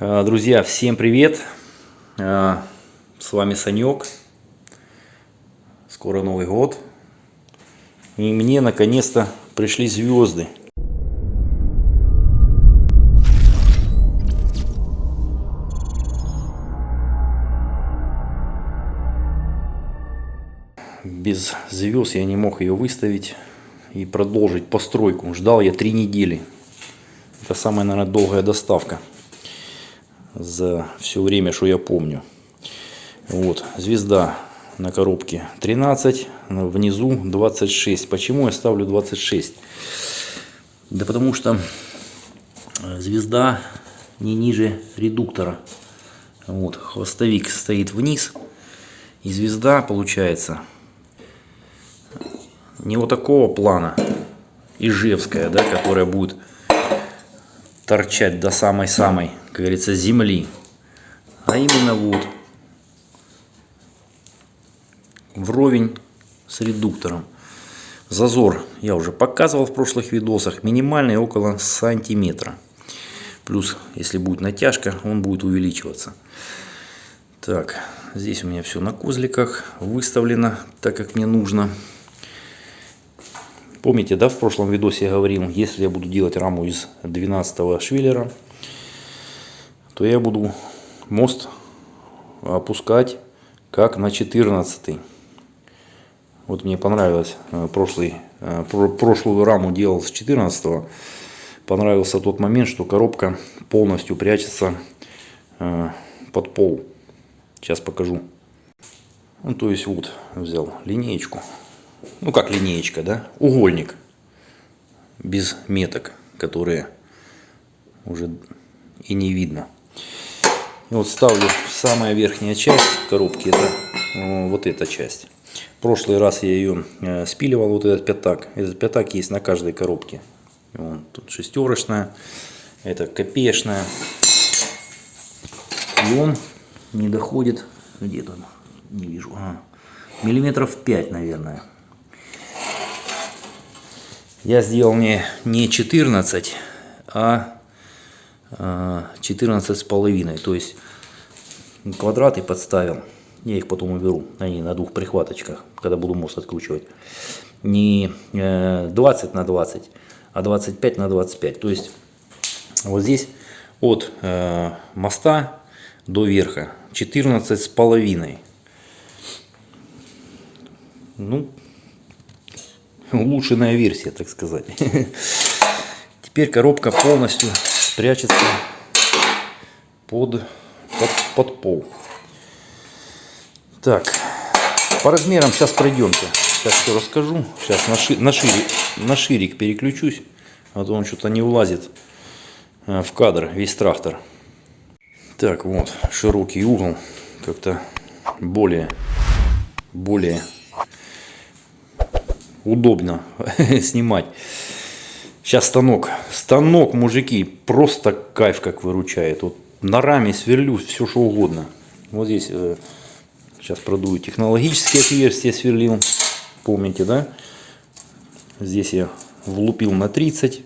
Э, Друзья, всем привет! Э, С вами Санек. Скоро Новый год. И мне наконец-то пришли звезды. Без звезд я не мог ее выставить и продолжить постройку. Ждал я три недели. Это самая, наверное, долгая доставка за все время, что я помню. Вот, звезда на коробке 13, внизу 26. Почему я ставлю 26? Да потому что э, звезда не ниже редуктора. Вот, хвостовик стоит вниз. И звезда получается не вот такого плана, ижевская, да, которая будет торчать до самой-самой, как говорится, земли. А именно вот вровень с редуктором. Зазор я уже показывал в прошлых видосах. Минимальный около сантиметра. Плюс, если будет натяжка, он будет увеличиваться. Так, здесь у меня все на козликах выставлено, так как мне нужно. Помните, да, в прошлом видосе я говорил, если я буду делать раму из 12 швеллера, то я буду мост опускать как на 14. Вот мне понравилось, э, прошлый, э, прошлую раму делал с 14 Понравился тот момент, что коробка полностью прячется э, под пол. Сейчас покажу. Ну, то есть вот взял линеечку ну как линеечка, да, угольник без меток, которые уже и не видно. И вот ставлю самая верхняя часть коробки, это э, вот эта часть. В прошлый раз я ее э, спиливал, вот этот пятак. Этот пятак есть на каждой коробке. Вон, тут шестерочная, это копеечная. И он не доходит, где то не вижу, а, миллиметров 5, наверное. Я сделал не, не 14, а 14 а, с половиной. То есть квадраты подставил. Я их потом уберу. Они на двух прихваточках, когда буду мост откручивать. Не 20 э, на 20, а 25 на 25. То есть вот здесь от э, моста до верха 14 с половиной. Ну, улучшенная версия, так сказать. Теперь коробка полностью прячется под, под, под пол. Так, по размерам сейчас пройдемте. Сейчас все расскажу. Сейчас на, ши, на, шире, на ширик переключусь, а то он что-то не влазит э, в кадр, весь трактор. Так, вот, широкий угол, как-то более, более удобно снимать. Сейчас станок. Станок, мужики, просто кайф как выручает. Вот на раме сверлю все что угодно. Вот здесь э, сейчас продую технологические отверстия сверлил. Помните, да? Здесь я влупил на 30.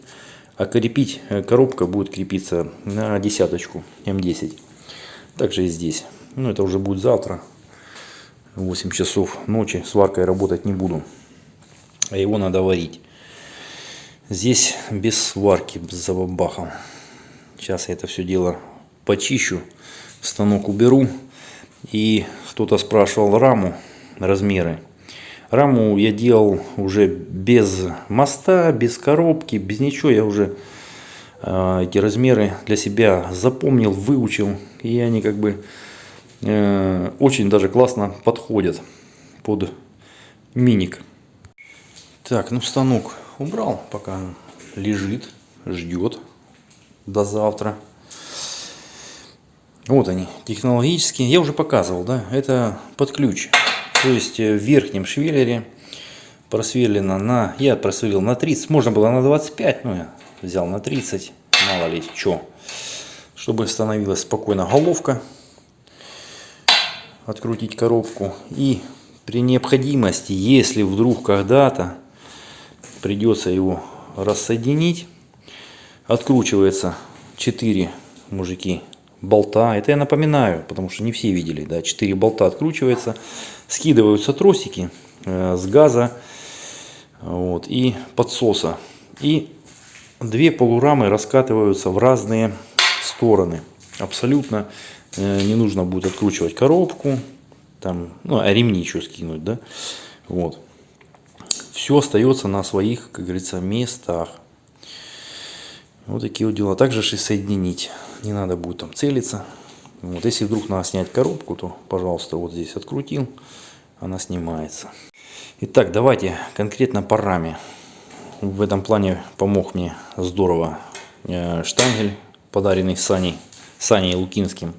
А крепить э, коробка будет крепиться на десяточку М10. Также и здесь. Ну это уже будет завтра. 8 часов ночи. Сваркой работать не буду а его надо варить. Здесь без сварки, без забабахом. Сейчас я это все дело почищу, станок уберу. И кто-то спрашивал раму, размеры. Раму я делал уже без моста, без коробки, без ничего. Я уже э, эти размеры для себя запомнил, выучил. И они как бы э, очень даже классно подходят под миник. Так, ну станок убрал, пока лежит, ждет до завтра. Вот они, технологические. Я уже показывал, да, это под ключ. То есть э, в верхнем швеллере просверлено на, я просверлил на 30, можно было на 25, но я взял на 30, мало ли что. Чтобы становилась спокойно головка, открутить коробку. И при необходимости, если вдруг когда-то придется его рассоединить. Откручивается 4 мужики болта. Это я напоминаю, потому что не все видели. Да, 4 болта откручивается, скидываются тросики э, с газа вот, и подсоса. И две полурамы раскатываются в разные стороны. Абсолютно э, не нужно будет откручивать коробку, там, ну, а ремни еще скинуть, да, вот. Все остается на своих, как говорится, местах. Вот такие вот дела. Также и соединить. Не надо будет там целиться. Вот, если вдруг надо снять коробку, то, пожалуйста, вот здесь открутил, она снимается. Итак, давайте конкретно по раме. В этом плане помог мне здорово э, штангель, подаренный Саней, Саней Лукинским.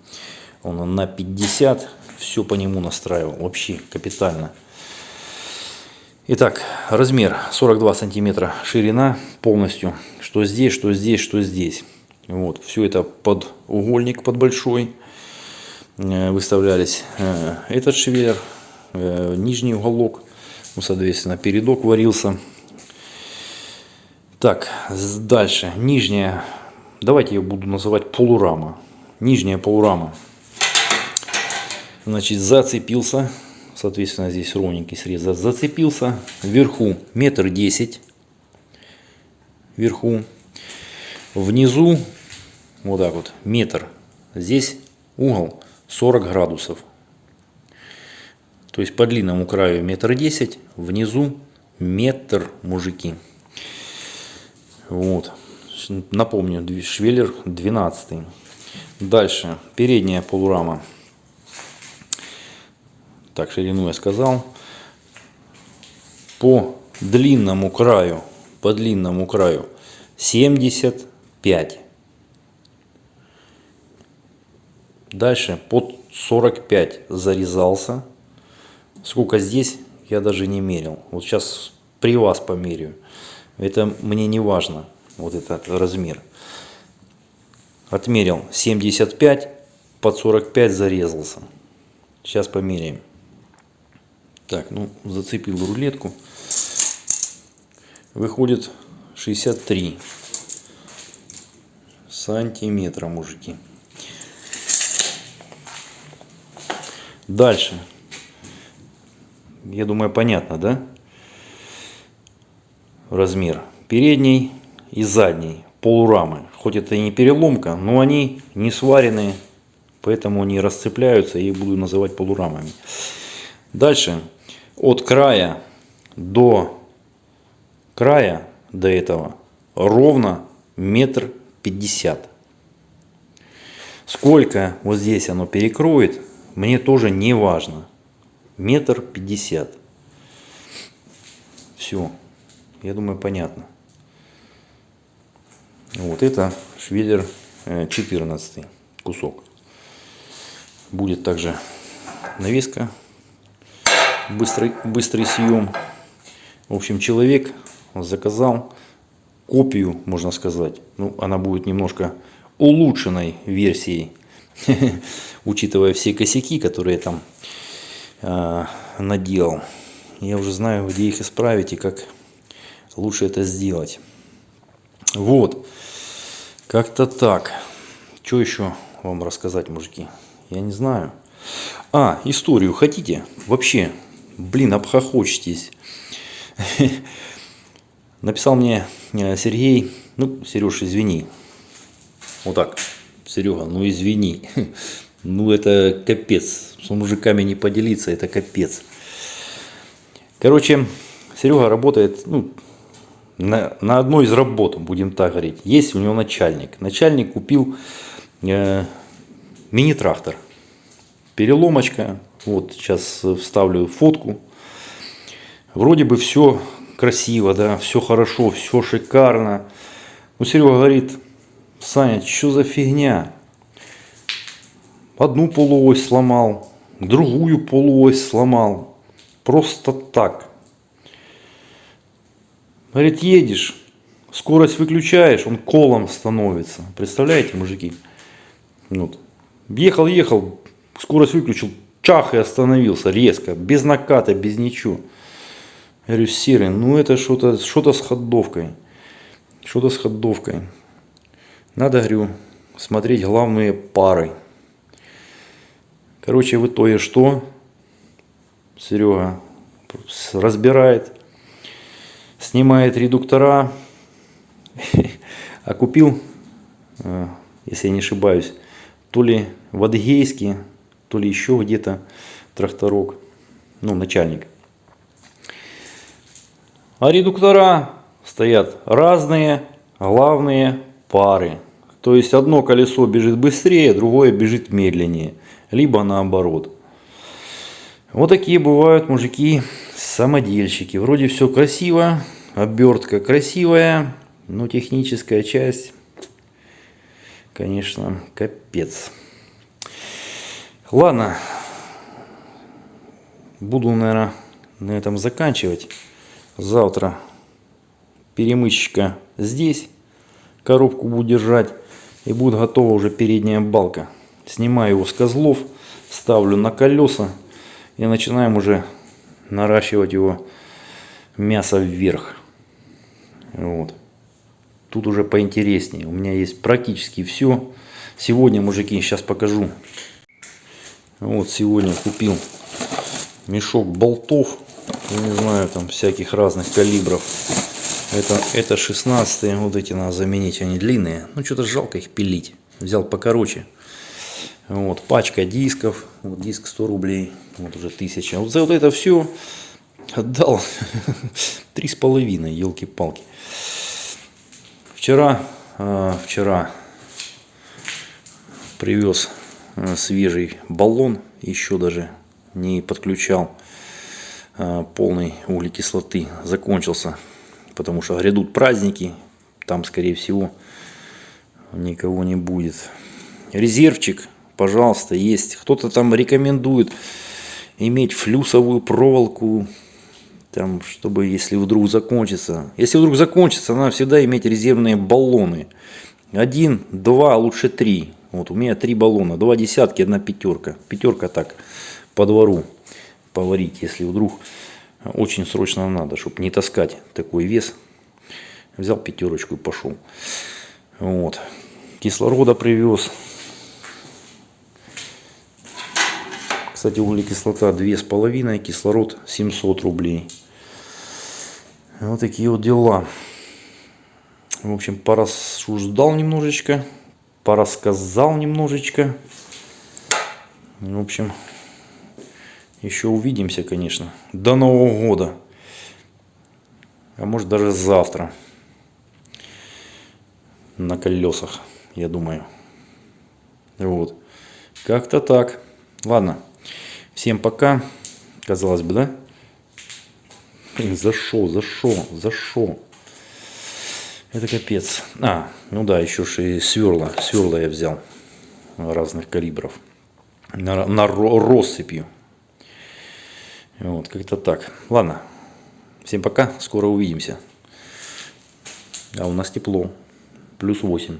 Он на 50, все по нему настраивал, вообще капитально. Итак, размер 42 сантиметра ширина полностью. Что здесь, что здесь, что здесь. Вот, все это под угольник, под большой. Э, выставлялись э, этот швеллер, э, нижний уголок. Ну, соответственно, передок варился. Так, дальше. Нижняя, давайте я буду называть полурама. Нижняя полурама. Значит, зацепился соответственно здесь ровненький срез зацепился. Вверху метр десять. Вверху. Внизу вот так вот метр. Здесь угол 40 градусов. То есть по длинному краю метр десять внизу метр мужики. Вот. Напомню швеллер 12 дальше. Передняя полурама так, ширину я сказал. По длинному краю, по длинному краю 75. Дальше под 45 зарезался. Сколько здесь, я даже не мерил. Вот сейчас при вас померяю. Это мне не важно, вот этот размер. Отмерил 75, под 45 зарезался. Сейчас померяем. Так, ну, зацепил рулетку. Выходит 63 сантиметра, мужики. Дальше. Я думаю, понятно, да? Размер передней и задней полурамы. Хоть это и не переломка, но они не сваренные, поэтому они расцепляются и буду называть полурамами. Дальше от края до края до этого ровно метр пятьдесят. Сколько вот здесь оно перекроет, мне тоже не важно. Метр пятьдесят. Все. Я думаю, понятно. Вот это швеллер 14 э, кусок. Будет также навеска быстрый, быстрый съем. В общем, человек заказал копию, можно сказать. Ну, она будет немножко улучшенной версией, учитывая все косяки, которые там э, наделал. Я уже знаю, где их исправить и как лучше это сделать. Вот. Как-то так. Что еще вам рассказать, мужики? Я не знаю. А, историю хотите? Вообще, блин, обхохочетесь. Написал мне э, Сергей, ну, Сереж, извини. Вот так, Серега, ну извини. Ну это капец. С мужиками не поделиться, это капец. Короче, Серега работает ну, на, на одной из работ, будем так говорить. Есть у него начальник. Начальник купил э, мини-трактор. Переломочка, вот сейчас вставлю фотку. Вроде бы все красиво, да, все хорошо, все шикарно. Но Серега говорит, Саня, что за фигня? Одну полуось сломал, другую полуось сломал. Просто так. Говорит, едешь, скорость выключаешь, он колом становится. Представляете, мужики? Вот. Ехал, ехал, скорость выключил, чах и остановился резко, без наката, без ничего. Я говорю, серый, ну это что-то что, -то, с ходовкой. Что-то с ходовкой. Надо, говорю, смотреть главные пары. Короче, в итоге что? Серега разбирает, снимает редуктора, а купил, э, если я не ошибаюсь, то ли в Адыгейске, то ли еще где-то тракторок, ну, начальник. А редуктора стоят разные, главные пары. То есть одно колесо бежит быстрее, другое бежит медленнее. Либо наоборот. Вот такие бывают мужики самодельщики. Вроде все красиво, обертка красивая, но техническая часть, конечно, капец. Ладно, буду, наверное, на этом заканчивать. Завтра перемычка здесь, коробку буду держать, и будет готова уже передняя балка. Снимаю его с козлов, ставлю на колеса и начинаем уже наращивать его мясо вверх. Вот. Тут уже поинтереснее. У меня есть практически все. Сегодня, мужики, сейчас покажу. Вот сегодня купил мешок болтов. Не знаю, там всяких разных калибров. Это, это 16 вот эти надо заменить, они длинные. Ну, что-то жалко их пилить. Взял покороче. Вот, пачка дисков. Вот диск 100 рублей. Вот уже 1000. Вот за вот это все отдал три с половиной, елки-палки. Вчера, э, вчера привез свежий баллон, еще даже не подключал э, полной углекислоты, закончился, потому что грядут праздники, там скорее всего никого не будет. Резервчик, пожалуйста, есть. Кто-то там рекомендует иметь флюсовую проволоку, там, чтобы если вдруг закончится. Если вдруг закончится, надо всегда иметь резервные баллоны. Один, два, лучше три. Вот у меня три баллона, два десятки, одна пятерка. Пятерка так по двору поварить, если вдруг очень срочно надо, чтобы не таскать такой вес. Взял пятерочку и пошел. Вот. Кислорода привез. Кстати, углекислота 2,5, кислород 700 рублей. Вот такие вот дела. В общем, порассуждал немножечко, порассказал немножечко. В общем, еще увидимся, конечно, до Нового года. А может даже завтра. На колесах, я думаю. Вот. Как-то так. Ладно. Всем пока. Казалось бы, да? Блин, зашел, зашел, зашел. Это капец. А, ну да, еще же и сверла. Сверла я взял разных калибров. На, на россыпью. Вот, как-то так. Ладно. Всем пока. Скоро увидимся. А у нас тепло. Плюс 8.